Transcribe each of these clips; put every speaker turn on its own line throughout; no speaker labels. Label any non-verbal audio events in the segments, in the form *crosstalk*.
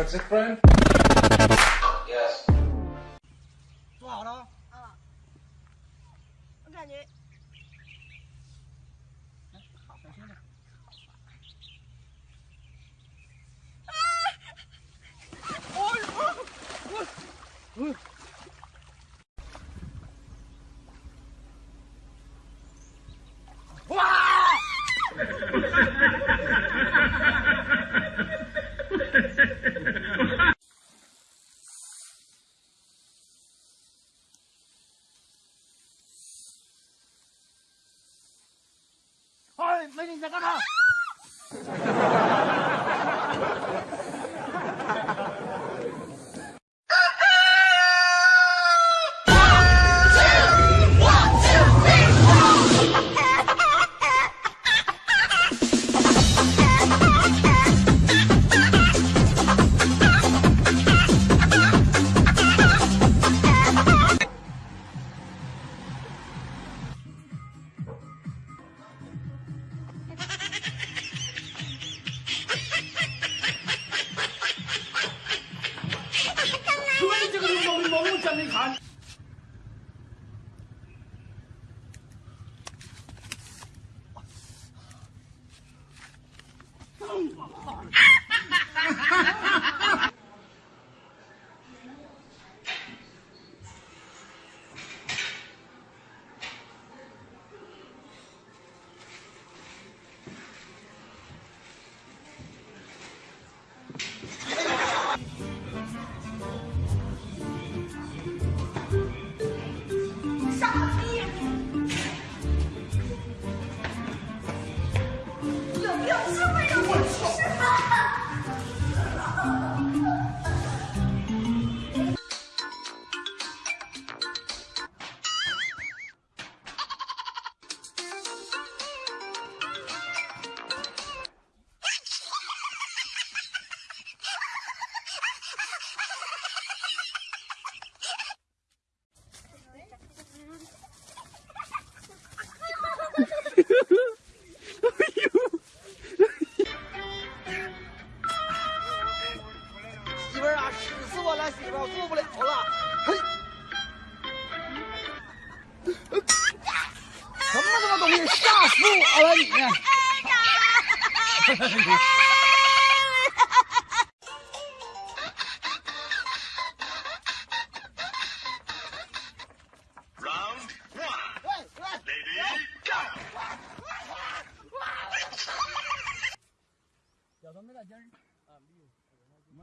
That's it, friend?
美女你在干嘛？
我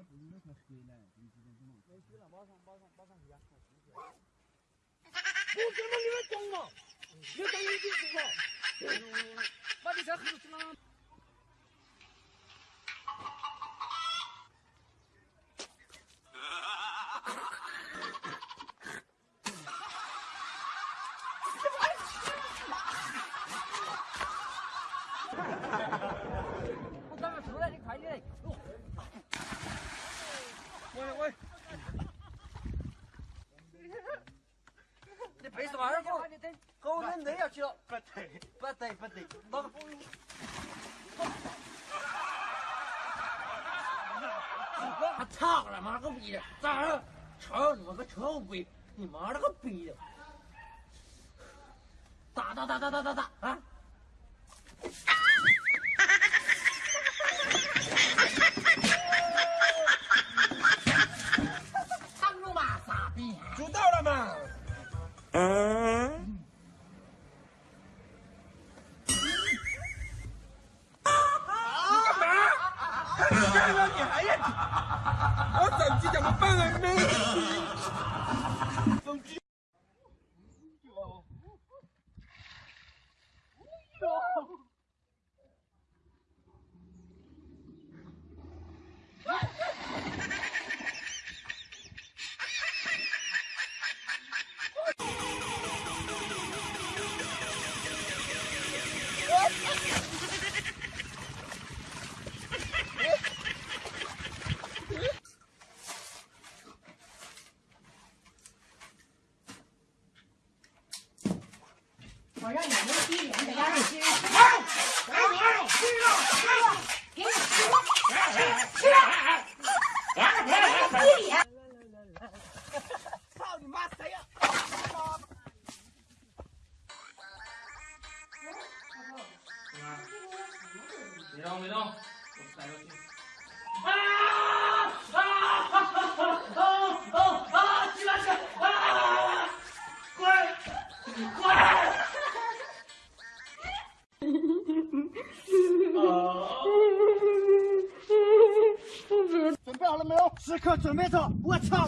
自己没什么水呢，你几点钟？没水了，马上马上马上回家。我跟你们讲嘛，你等一点是吧？把你车黑出去了。我刚刚出来，你快点！喂喂，你背什么二狗？狗人累要去了。不对，不对，不对，哪个？我操了妈个逼的！咋了？操你妈个臭鬼！你妈了个逼的！打打打打打打打啊！
准备走，我
操。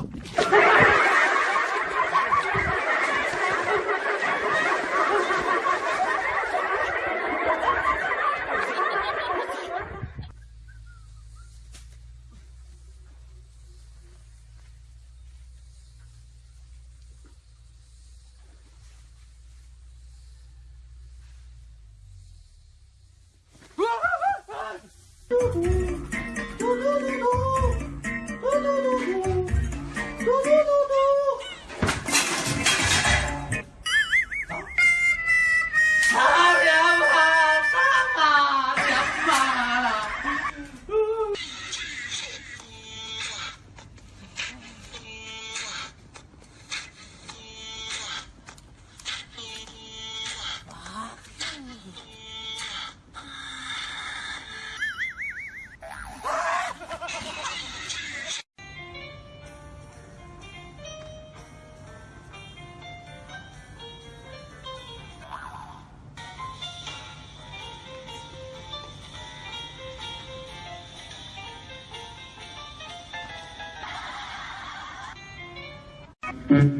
Thank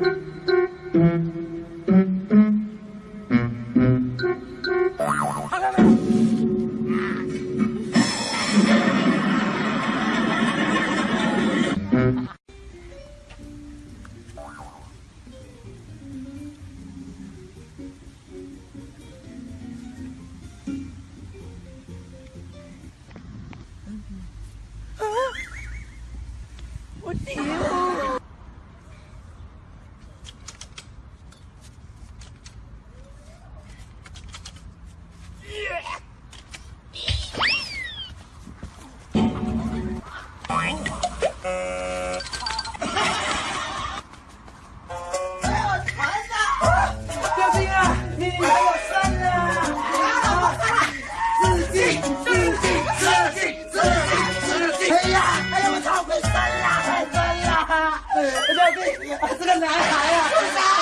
you. 这 *laughs* 我
惨了！掉进啊！你你！我操！个男孩
啊！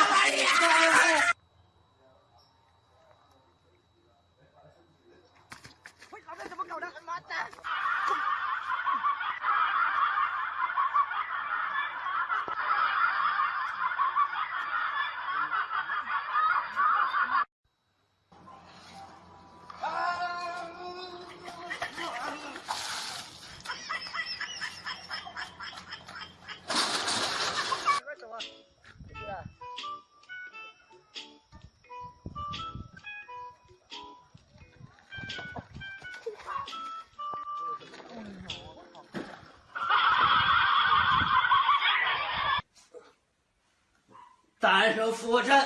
练成俯卧撑